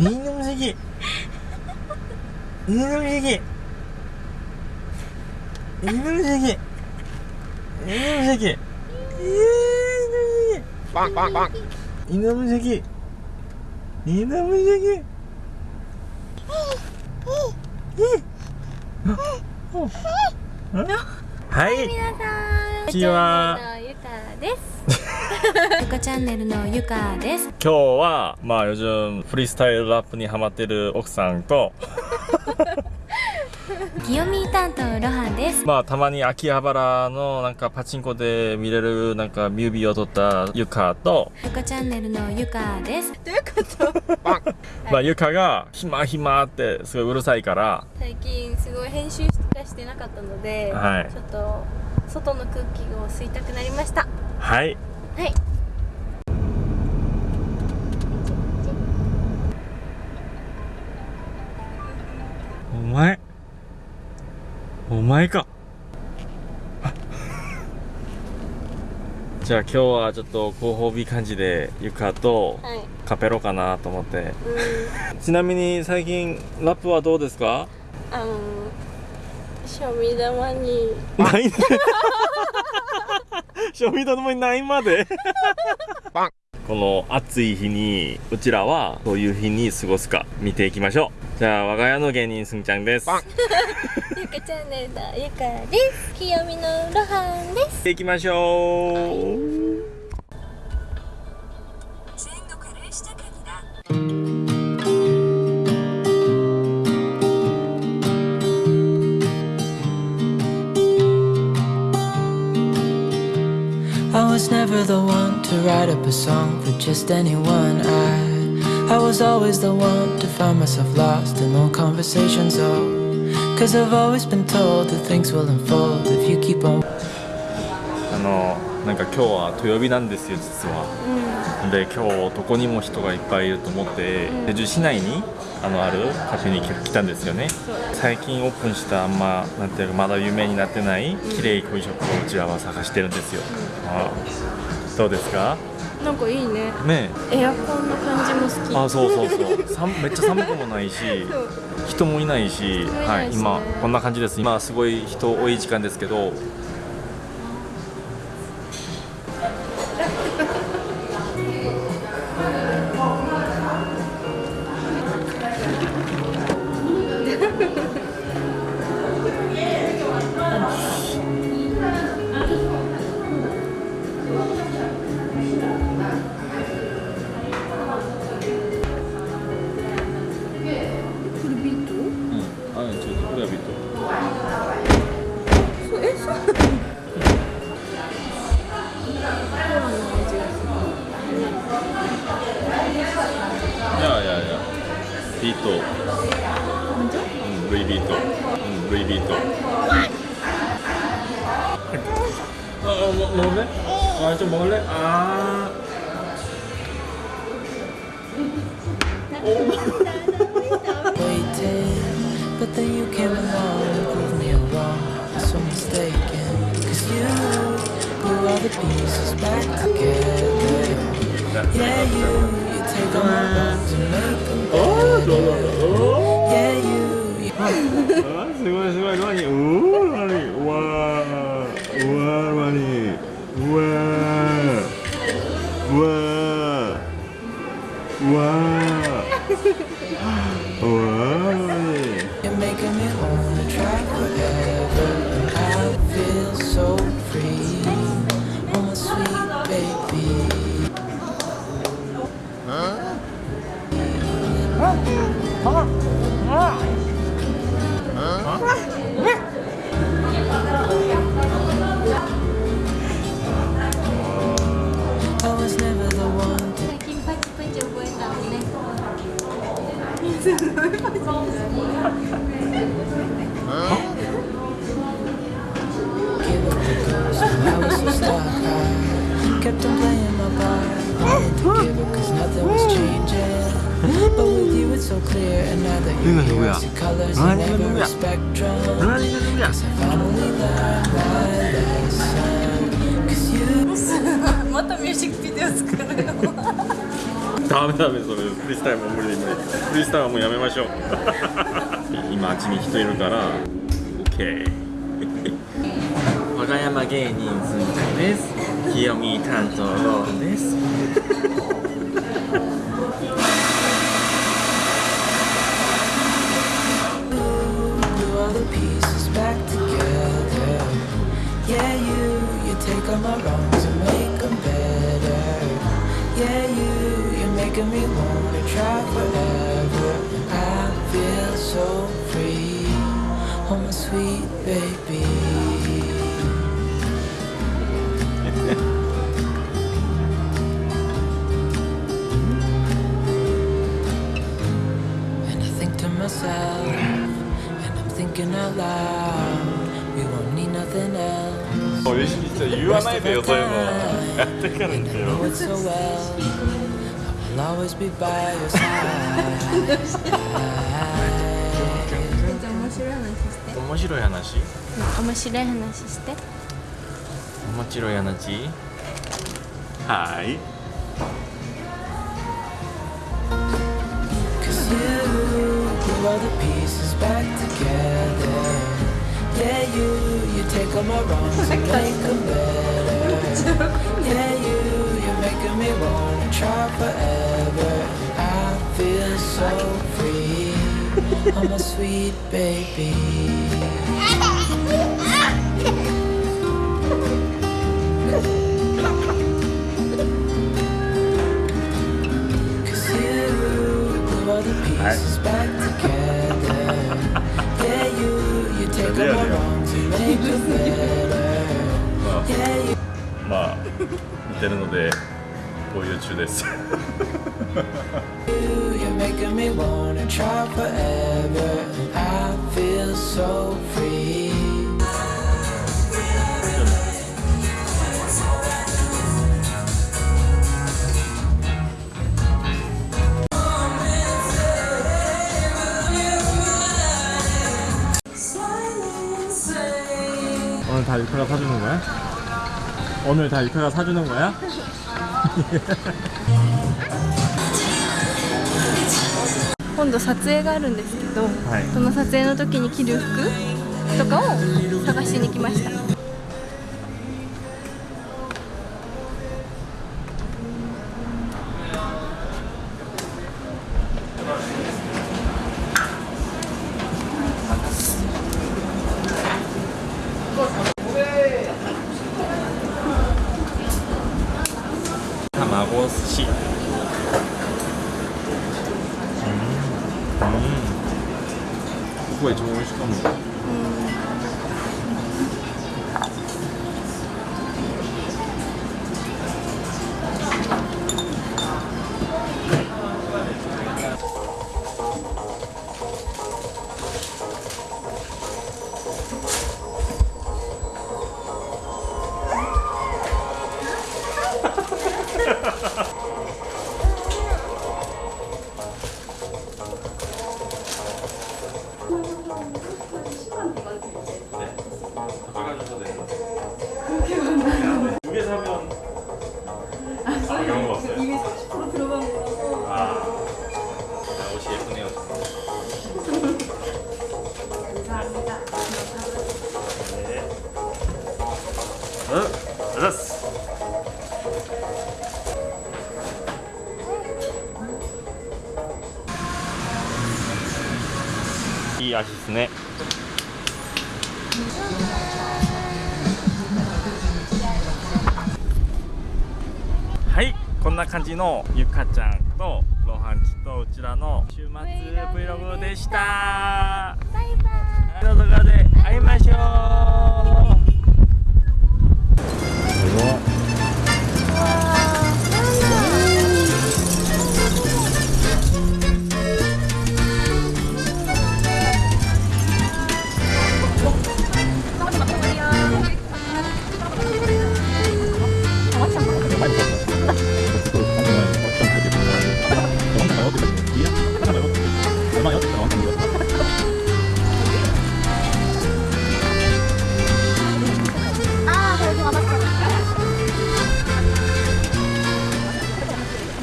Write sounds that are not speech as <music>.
人形無敵人形無敵人形無敵人形無敵バンバンバン人無敵人無敵はい皆さんこんにちは。ゆかです。ゆかチャンネルのゆかです。今日はまあ요즘フリースタイルラップにハマってる奥さんとギヨミ担当ロハです。まあたまに秋葉原のなんかパチンコで見れるなんかミュービーを撮ったゆかとゆかチャンネルのゆかです。どういうこと？まあゆかが暇暇ってすごいうるさいから最近すごい編集がしてなかったので、はい、ちょっと外の空気を吸いたくなりました。はい。はい。お前。お前か。<laughs> じゃあ今日はちょっとご褒美感じでユカとはい。カペロかなと思って。うん。ちなみに最近ラップはどうですか？あの <laughs> 賞味玉に。ないね <laughs> <laughs> 賞味玉にないまで。この暑い日にうちらはどういう日に過ごすか見ていきましょう。じゃあ我が家の芸人すんちゃんです。ゆかチャンネルのゆかです。<laughs> <laughs> 清見のロハンです。行きましょう。I was never the one to write up a song for just anyone. I I was always the one to find myself lost in old conversations. Oh, cause I've always been told that things will unfold if you keep on. あのなんか今日は土曜日なんですよ実は、で今日どこにも人がいっぱいいると思って手中市内にあのあるカフェに来たんですよね最近オープンしたあんまなんていうかまだ有名になってない綺麗コイショップをうちらは探してるんですよ、あどうですか？なんかいいね。ねエアコンの感じも好き。あそうそうそう。さん <laughs> めっちゃ寒くもないし人もいないしもいは、ない今こんな感じです。今すごい人多い時間ですけど。う <laughs> んちょっとこれはビットいやいやいやビートうんルイビートうんルイ then you came along and proved me wrong. I'm so mistaken. Cause you glue all the pieces back together. Yeah, you, you take all my wrongs and make them better. Yeah, you, you あすごいすごいロアニうわロアニうわうわロアニうわう kept on playing my part. Cause nothing was changing. But with you it's so clear. And now that you're here, I see colors in every spectrum. Cause I finally learned my lesson. Cause you またミュージックビデオ作るよダメダメそれフリースタイルも無理無理フリースタイルはもうやめましょう今あっちに人いるから OK 和歌山芸人ずんちゃんです清見担当ローンです glue all the pieces back together. Yeah, you, you take all my wrongs and make them better. Yeah, you, you're making me wanna try forever. I feel so free, oh my sweet baby. いし言わないでよそういうのやってからに And せ I よ know it so well. I will always be by your side. めっちゃ面白い話して面白い話？面白い話して面白い話はい。Cause you glue all the pieces back together. Yeah, you, you take all my wrongs and make them better. Yeah, you, you're making me wanna try forever. I feel so free, oh my sweet baby. My wrongs and make them better. まあ.まあ似てるので共有中です。Me wanna try forever. I feel so free. 다 유카가 사주는 거야? 오늘 다 유카가 사주는 거야? 今度撮影があるんですけど、はいその撮影の時に着る服とかを探しに来ました 이味ですね。はいこんな感じのゆかちゃんとロハンチとうちらの週末 Vlog でした。バイバイ。動画で会いましょう Bye.